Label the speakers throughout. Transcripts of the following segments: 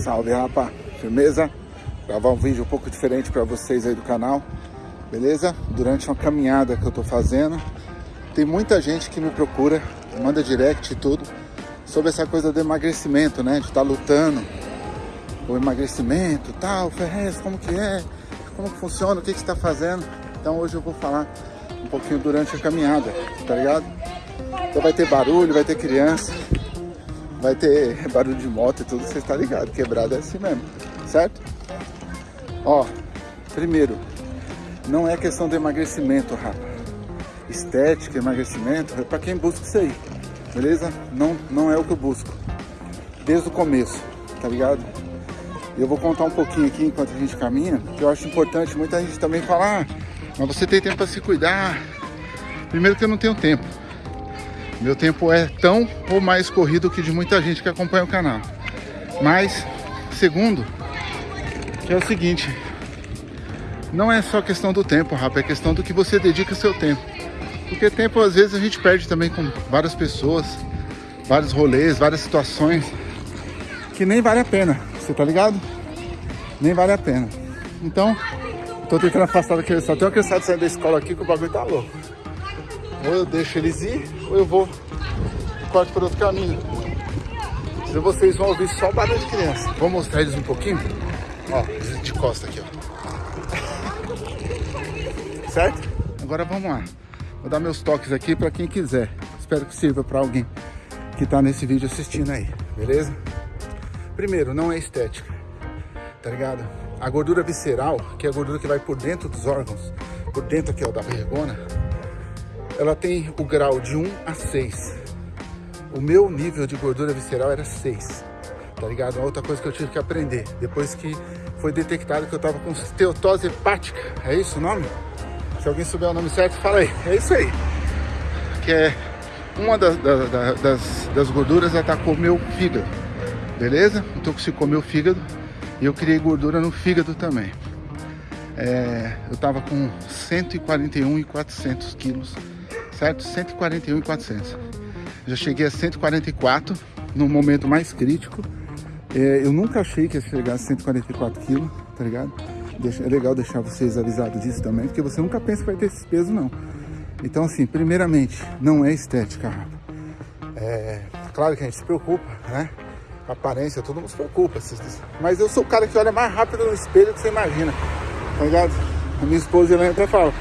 Speaker 1: Salve, rapa. Firmeza? Gravar um vídeo um pouco diferente para vocês aí do canal. Beleza? Durante uma caminhada que eu tô fazendo. Tem muita gente que me procura, manda direct e tudo, sobre essa coisa do emagrecimento, né? De estar tá lutando o emagrecimento tal. Ferrez, como que é? Como que funciona? O que que você tá fazendo? Então hoje eu vou falar um pouquinho durante a caminhada, tá ligado? Então vai ter barulho, vai ter criança, vai ter barulho de moto e tudo, você está ligado, quebrado é assim mesmo, certo? Ó, primeiro, não é questão de emagrecimento, rapa. Estética, emagrecimento, é para quem busca isso aí, beleza? Não, não é o que eu busco, desde o começo, tá ligado? Eu vou contar um pouquinho aqui enquanto a gente caminha, que eu acho importante, muita gente também falar, ah, mas você tem tempo para se cuidar. Primeiro que eu não tenho tempo, meu tempo é tão ou mais corrido que de muita gente que acompanha o canal. Mas, segundo, que é o seguinte, não é só questão do tempo, rapaz, é questão do que você dedica seu tempo. Porque tempo, às vezes, a gente perde também com várias pessoas, vários rolês, várias situações que nem vale a pena, você tá ligado? Nem vale a pena. Então, tô tentando afastar da criança. Tem uma criançada saindo da escola aqui que o bagulho tá louco. Ou eu deixo eles ir, ou eu vou corto por outro caminho. Então vocês vão ouvir só barulho de criança. Vou mostrar eles um pouquinho. Ó, de costa aqui, ó. Certo? Agora vamos lá. Vou dar meus toques aqui para quem quiser. Espero que sirva para alguém que tá nesse vídeo assistindo aí, beleza? Primeiro, não é estética, tá ligado? A gordura visceral, que é a gordura que vai por dentro dos órgãos, por dentro aqui, ó, da vergona, ela tem o grau de 1 a 6. O meu nível de gordura visceral era 6, tá ligado? Uma outra coisa que eu tive que aprender, depois que foi detectado que eu tava com esteatose hepática, é isso o nome? Se alguém souber o nome certo, fala aí, é isso aí. Que é uma das, das, das, das gorduras atacou meu fígado, beleza? Intoxicou meu fígado e eu criei gordura no fígado também. É, eu tava com 141 e 400 quilos certo? 141 e 400. Já cheguei a 144 no momento mais crítico. É, eu nunca achei que ia chegar a 144 quilos, tá ligado? É legal deixar vocês avisados disso também, porque você nunca pensa que vai ter esse peso, não. Então, assim, primeiramente, não é estética, É, claro que a gente se preocupa, né? Aparência, todo mundo se preocupa. Mas eu sou o cara que olha mais rápido no espelho do que você imagina, tá ligado? A minha esposa, ela até fala,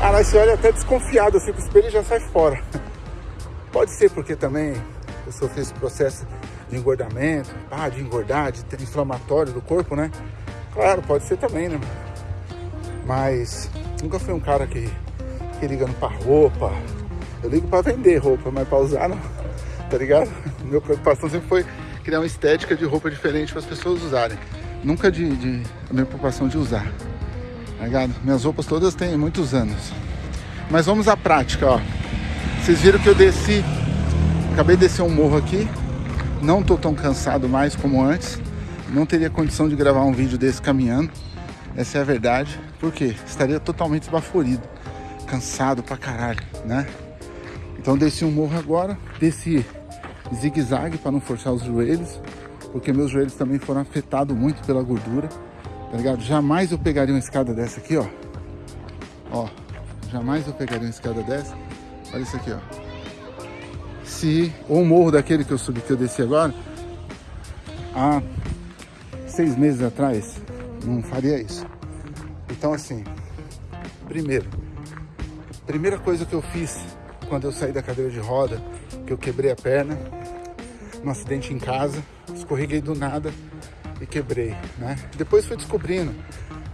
Speaker 1: ah, você olha até desconfiado assim pro espelho e já sai fora. Pode ser porque também eu sofri esse processo de engordamento, de engordar, de ter inflamatório do corpo, né? Claro, pode ser também, né? Mas nunca fui um cara que, que liga pra roupa. Eu ligo pra vender roupa, mas pra usar não, tá ligado? Minha preocupação sempre foi criar uma estética de roupa diferente para as pessoas usarem. Nunca de, de a minha preocupação de usar. Tá ligado? Minhas roupas todas têm muitos anos. Mas vamos à prática, ó. Vocês viram que eu desci, acabei de descer um morro aqui. Não tô tão cansado mais como antes. Não teria condição de gravar um vídeo desse caminhando. Essa é a verdade. Porque estaria totalmente esbaforido. Cansado pra caralho, né? Então desci um morro agora. Desci zigue-zague para não forçar os joelhos. Porque meus joelhos também foram afetados muito pela gordura tá ligado? Jamais eu pegaria uma escada dessa aqui, ó. Ó, jamais eu pegaria uma escada dessa. Olha isso aqui, ó. Se, ou um morro daquele que eu subi, que eu desci agora, há seis meses atrás, não faria isso. Então, assim, primeiro, primeira coisa que eu fiz quando eu saí da cadeira de roda, que eu quebrei a perna, um acidente em casa, escorreguei do nada, e quebrei, né? Depois fui descobrindo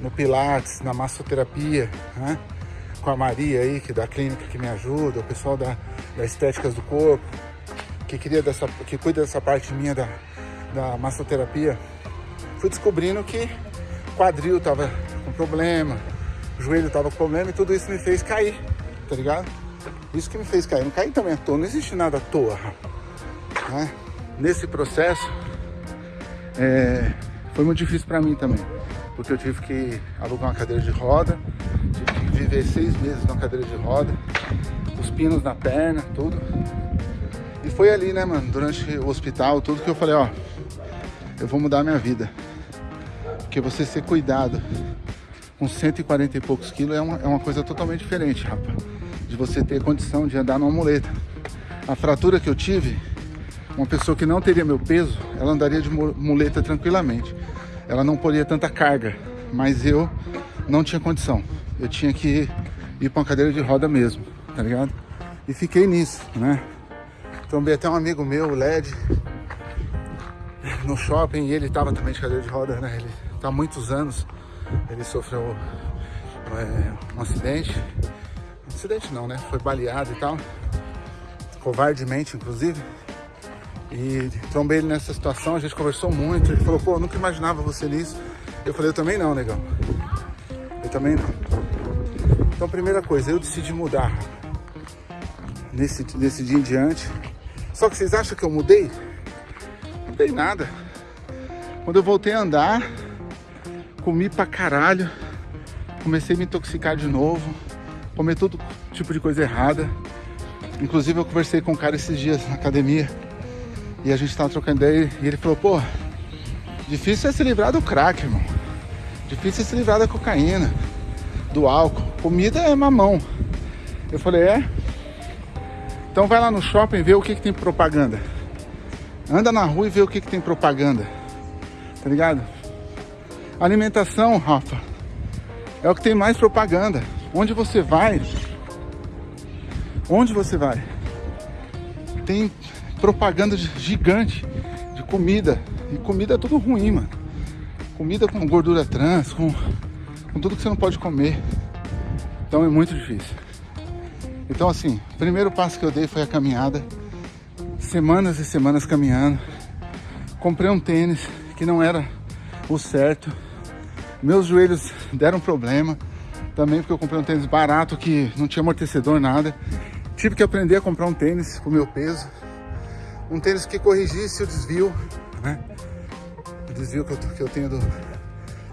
Speaker 1: no Pilates, na massoterapia, né? Com a Maria aí, que da clínica que me ajuda, o pessoal da, da Estéticas do Corpo, que, queria dessa, que cuida dessa parte minha da, da massoterapia. Fui descobrindo que quadril tava com problema, joelho tava com problema e tudo isso me fez cair, tá ligado? Isso que me fez cair. Não caí também à toa, não existe nada à toa. Né? Nesse processo, é, foi muito difícil para mim também, porque eu tive que alugar uma cadeira de roda, tive que viver seis meses numa cadeira de roda, os pinos na perna, tudo. E foi ali, né, mano, durante o hospital, tudo que eu falei, ó, eu vou mudar minha vida. Porque você ser cuidado com 140 e poucos quilos é uma, é uma coisa totalmente diferente, rapaz. De você ter condição de andar numa muleta. A fratura que eu tive, uma pessoa que não teria meu peso, ela andaria de muleta tranquilamente. Ela não poderia tanta carga, mas eu não tinha condição. Eu tinha que ir para uma cadeira de roda mesmo, tá ligado? E fiquei nisso, né? Trombei até um amigo meu, o LED, no shopping, ele tava também de cadeira de roda, né? Ele tá há muitos anos, ele sofreu é, um acidente. Um acidente não, né? Foi baleado e tal. Covardemente, inclusive. E trombei ele nessa situação, a gente conversou muito. Ele falou, pô, nunca imaginava você nisso. Eu falei, eu também não, negão. Eu também não. Então, primeira coisa, eu decidi mudar nesse, nesse dia em diante. Só que vocês acham que eu mudei? Não mudei nada. Quando eu voltei a andar, comi pra caralho. Comecei a me intoxicar de novo. Comer todo tipo de coisa errada. Inclusive eu conversei com um cara esses dias na academia. E a gente tava trocando ideia e ele falou, pô, difícil é se livrar do crack, irmão. Difícil é se livrar da cocaína, do álcool. Comida é mamão. Eu falei, é? Então vai lá no shopping vê o que, que tem propaganda. Anda na rua e vê o que, que tem propaganda. Tá ligado? Alimentação, Rafa, é o que tem mais propaganda. Onde você vai, onde você vai, tem propaganda gigante de comida. E comida é tudo ruim, mano. Comida com gordura trans, com, com tudo que você não pode comer. Então é muito difícil. Então, assim, o primeiro passo que eu dei foi a caminhada. Semanas e semanas caminhando. Comprei um tênis que não era o certo. Meus joelhos deram problema. Também porque eu comprei um tênis barato que não tinha amortecedor, nada. Tive que aprender a comprar um tênis com o meu peso. Um tênis que corrigisse o desvio, né? O desvio que eu, que eu tenho do,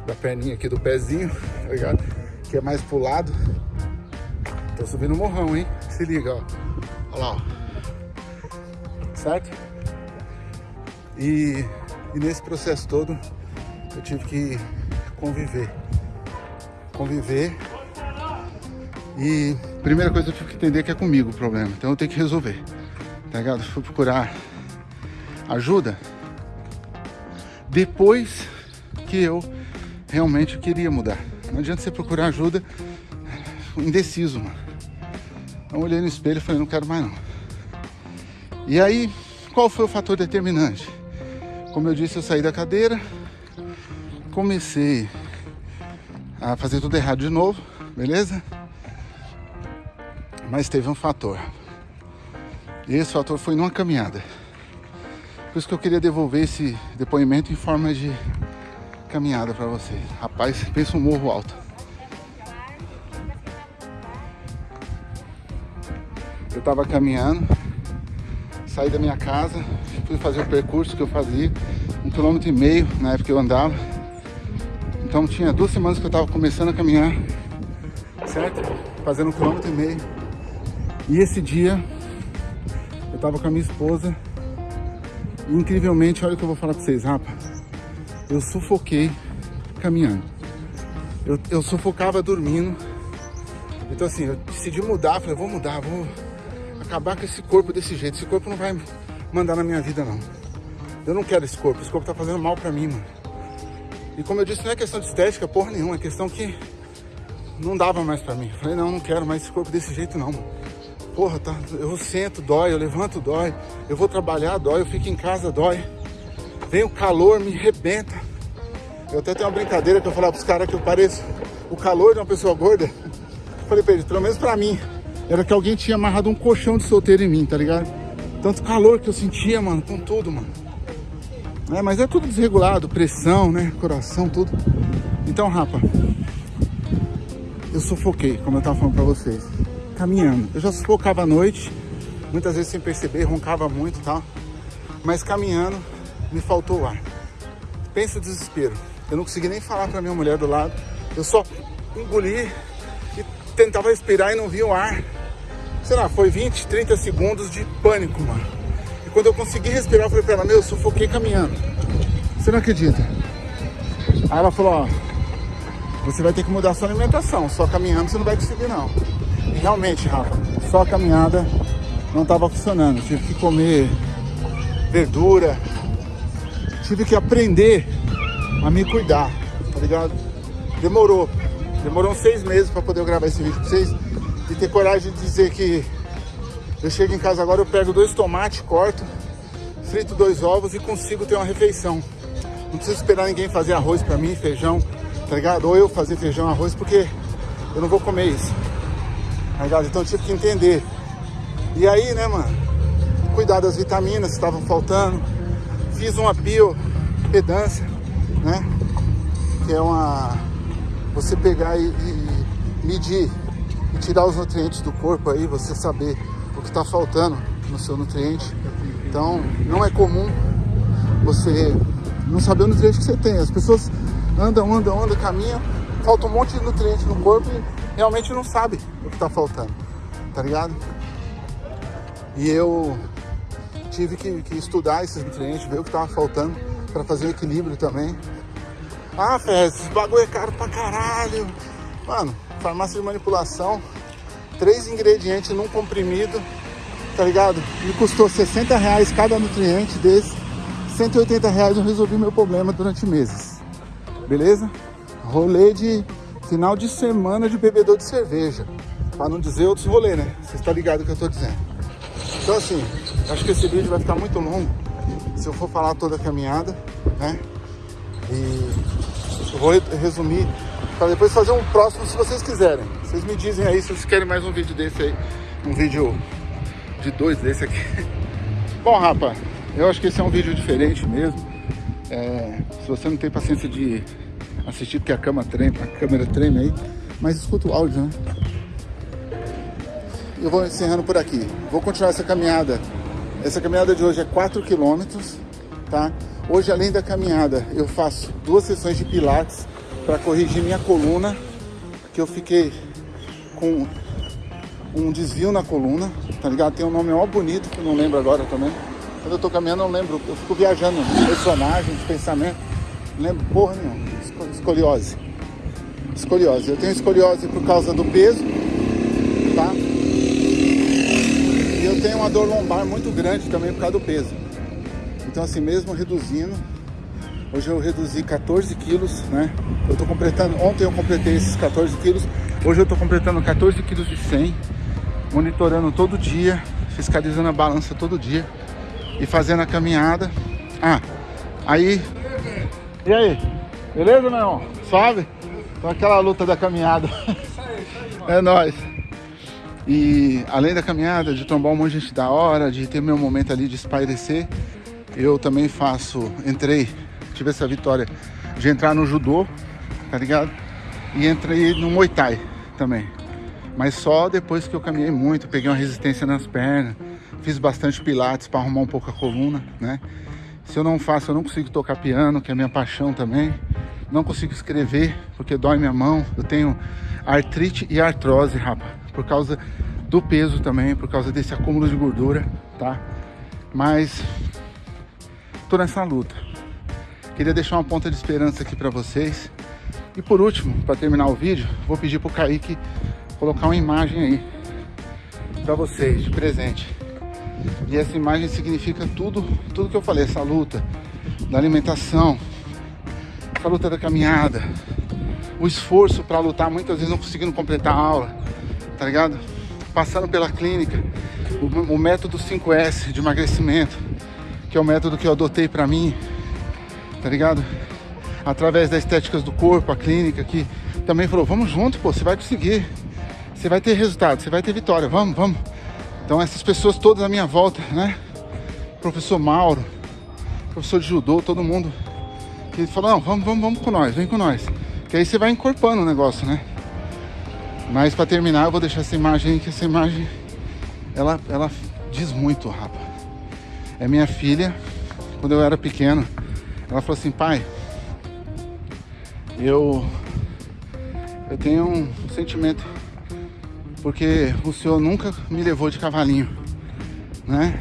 Speaker 1: da perninha aqui do pezinho, tá ligado? Que é mais pro lado. Tô subindo o morrão, hein? Se liga, ó. Olha lá, ó. Certo? E, e nesse processo todo, eu tive que conviver. Conviver. E primeira coisa eu tive que entender que é comigo o problema. Então eu tenho que resolver. Tá ligado? Fui procurar ajuda depois que eu realmente queria mudar. Não adianta você procurar ajuda indeciso, mano. Eu olhei no espelho e falei, não quero mais não. E aí, qual foi o fator determinante? Como eu disse, eu saí da cadeira, comecei a fazer tudo errado de novo, beleza? Mas teve um fator. E esse fator foi numa caminhada. Isso que eu queria devolver esse depoimento em forma de caminhada para vocês. Rapaz, pensa um morro alto. Eu tava caminhando, saí da minha casa, fui fazer o percurso que eu fazia, um quilômetro e meio na época que eu andava. Então tinha duas semanas que eu tava começando a caminhar, certo? Fazendo um quilômetro e meio. E esse dia eu tava com a minha esposa incrivelmente, olha o que eu vou falar pra vocês, rapa. Eu sufoquei caminhando. Eu, eu sufocava dormindo. Então assim, eu decidi mudar, falei, vou mudar, vou acabar com esse corpo desse jeito. Esse corpo não vai mandar na minha vida, não. Eu não quero esse corpo. Esse corpo tá fazendo mal pra mim, mano. E como eu disse, não é questão de estética, porra nenhuma. É questão que não dava mais pra mim. Falei, não, não quero mais esse corpo desse jeito, não, mano. Porra, tá, eu sento, dói, eu levanto, dói. Eu vou trabalhar, dói. Eu fico em casa, dói. Vem o calor, me rebenta. Eu até tenho uma brincadeira que eu falava pros caras que eu pareço o calor de uma pessoa gorda. Eu falei pra eles, pelo menos pra mim, era que alguém tinha amarrado um colchão de solteiro em mim, tá ligado? Tanto calor que eu sentia, mano, com tudo, mano. É, mas é tudo desregulado, pressão, né? Coração, tudo. Então, rapa, eu sufoquei, como eu tava falando pra vocês. Caminhando. Eu já sufocava à noite, muitas vezes sem perceber, roncava muito e tal. Mas caminhando, me faltou ar. Pensa o desespero. Eu não consegui nem falar pra minha mulher do lado. Eu só engoli e tentava respirar e não via o ar sei lá, foi 20, 30 segundos de pânico, mano. E quando eu consegui respirar, eu falei pra ela, meu, eu sufoquei caminhando. Você não acredita? Aí ela falou, ó, você vai ter que mudar sua alimentação, só caminhando você não vai conseguir não. Realmente, Rafa, só a caminhada não estava funcionando. Tive que comer verdura, tive que aprender a me cuidar, tá ligado? Demorou, demorou seis meses para poder gravar esse vídeo pra vocês e ter coragem de dizer que eu chego em casa agora, eu pego dois tomates, corto, frito dois ovos e consigo ter uma refeição. Não preciso esperar ninguém fazer arroz pra mim, feijão, tá ligado? Ou eu fazer feijão, arroz, porque eu não vou comer isso. Ligado? Então eu tive que entender. E aí, né, mano? Cuidar das vitaminas que estavam faltando. Fiz uma biopedância, né? Que é uma... Você pegar e, e medir e tirar os nutrientes do corpo aí, você saber o que está faltando no seu nutriente. Então, não é comum você não saber o nutriente que você tem. As pessoas andam, andam, andam, caminham, falta um monte de nutriente no corpo e realmente não sabe o que está faltando, tá ligado? E eu tive que, que estudar esses nutrientes, ver o que estava faltando para fazer o equilíbrio também. Ah, Fez, esse bagulho é caro pra caralho. Mano, farmácia de manipulação três ingredientes num comprimido, tá ligado? Me custou 60 reais cada nutriente desse. 180 reais eu resolvi meu problema durante meses. Beleza? Rolê de final de semana de bebedor de cerveja. Pra não dizer outros rolês, né? Você está ligado o que eu tô dizendo. Então assim, acho que esse vídeo vai ficar muito longo se eu for falar toda a caminhada, né? E eu vou resumir para depois fazer um próximo se vocês quiserem. Vocês me dizem aí se vocês querem mais um vídeo desse aí. Um vídeo de dois desse aqui. Bom, rapaz, eu acho que esse é um vídeo diferente mesmo. É, se você não tem paciência de assistir porque a, cama treme, a câmera treme aí, mas escuta o áudio, né? Eu vou encerrando por aqui. Vou continuar essa caminhada. Essa caminhada de hoje é 4 quilômetros, tá? Hoje, além da caminhada, eu faço duas sessões de pilates para corrigir minha coluna, que eu fiquei com um desvio na coluna, tá ligado? Tem um nome ó bonito, que eu não lembro agora também. Quando eu tô caminhando, eu não lembro, eu fico viajando, personagens, pensamento, não lembro porra nenhuma, escoliose. Escoliose, eu tenho escoliose por causa do peso, tá? E eu tenho uma dor lombar muito grande também por causa do peso. Então assim, mesmo reduzindo, Hoje eu reduzi 14 quilos, né? Eu tô completando, ontem eu completei esses 14 quilos, hoje eu tô completando 14 quilos de 100, monitorando todo dia, fiscalizando a balança todo dia e fazendo a caminhada. Ah, aí, e aí? Beleza, meu irmão? Suave? Então aquela luta da caminhada. é nóis. E além da caminhada, de tomar um monte de gente da hora, de ter meu momento ali de espairecer, eu também faço, entrei tive essa vitória de entrar no judô, tá ligado? E entrei no Muay Thai também. Mas só depois que eu caminhei muito, peguei uma resistência nas pernas, fiz bastante pilates para arrumar um pouco a coluna, né? Se eu não faço, eu não consigo tocar piano, que é minha paixão também. Não consigo escrever, porque dói minha mão. Eu tenho artrite e artrose, rapaz. Por causa do peso também, por causa desse acúmulo de gordura, tá? Mas tô nessa luta. Queria deixar uma ponta de esperança aqui para vocês. E por último, para terminar o vídeo, vou pedir pro Kaique colocar uma imagem aí para vocês de presente. E essa imagem significa tudo, tudo que eu falei, essa luta da alimentação, essa luta da caminhada, o esforço para lutar, muitas vezes não conseguindo completar a aula, tá ligado? Passando pela clínica, o, o método 5S de emagrecimento, que é o método que eu adotei para mim, tá ligado? Através das estéticas do corpo, a clínica que também falou, vamos junto, pô, você vai conseguir. Você vai ter resultado, você vai ter vitória, vamos, vamos. Então essas pessoas todas à minha volta, né? Professor Mauro, professor de judô, todo mundo que falou, não, vamos, vamos, vamos com nós, vem com nós. Que aí você vai encorpando o negócio, né? Mas para terminar, eu vou deixar essa imagem que essa imagem, ela, ela diz muito, rapa. É minha filha, quando eu era pequeno, ela falou assim, pai, eu, eu tenho um sentimento porque o senhor nunca me levou de cavalinho, né?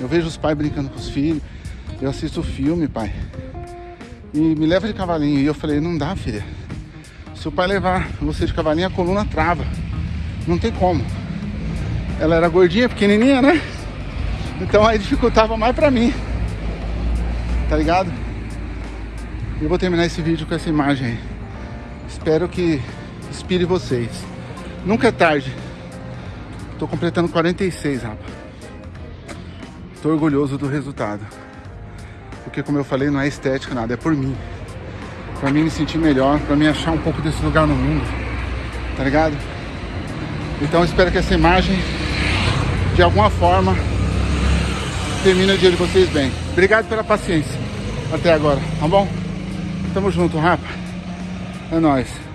Speaker 1: Eu vejo os pais brincando com os filhos, eu assisto filme, pai. E me leva de cavalinho. E eu falei, não dá, filha. Se o pai levar você de cavalinho, a coluna trava. Não tem como. Ela era gordinha, pequenininha, né? Então aí dificultava mais pra mim. Tá ligado? Eu vou terminar esse vídeo com essa imagem aí. Espero que inspire vocês. Nunca é tarde. Tô completando 46, rapaz. Tô orgulhoso do resultado. Porque como eu falei, não é estética nada, é por mim. Pra mim me sentir melhor, pra mim achar um pouco desse lugar no mundo. Tá ligado? Então espero que essa imagem, de alguma forma, termine o dia de vocês bem. Obrigado pela paciência até agora, tá bom? Tamo junto, rapa. É nóis.